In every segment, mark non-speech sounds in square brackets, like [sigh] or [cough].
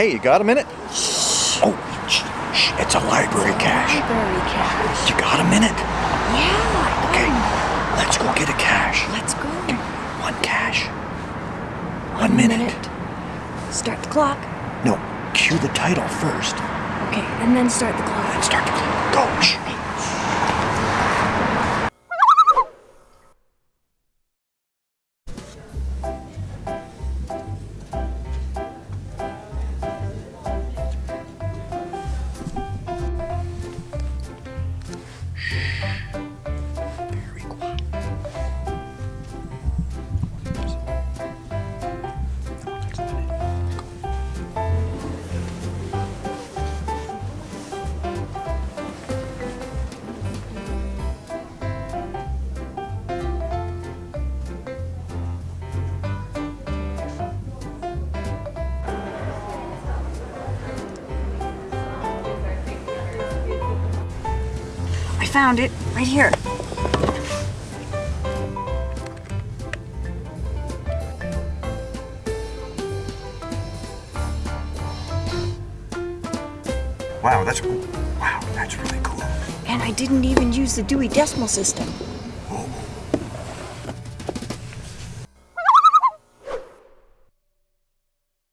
Hey, you got a minute? Oh, shh, shh, it's a library cache. Library cache. You got a minute? Yeah. Okay, let's go get a cache. Let's go. One cache. One minute. Start the clock. No, cue the title first. Okay, and then start the clock. And start the clock. Go. Shh. Found it right here. Wow, that's wow, that's really cool. And I didn't even use the Dewey Decimal System. Well,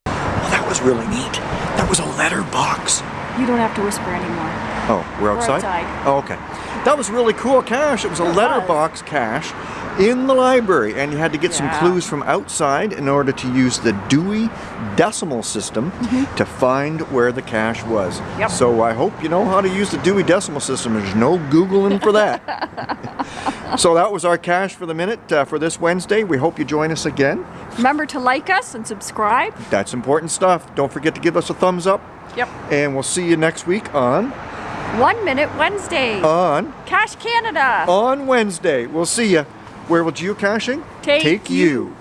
that was really neat. That was a letter box. You don't have to whisper anymore. Oh, we're outside? outside. Oh, okay. That was really cool cache. It was a letterbox cache in the library, and you had to get some clues from outside in order to use the Dewey Decimal System to find where the cache was. Yep. So I hope you know how to use the Dewey Decimal System. There's no Googling for that. [laughs] so that was our cache for the minute uh, for this Wednesday. We hope you join us again. Remember to like us and subscribe. That's important stuff. Don't forget to give us a thumbs up, Yep. and we'll see you next week on One Minute Wednesday. on Cache Canada. on Wednesday. We'll see you. Where will geocaching Take you.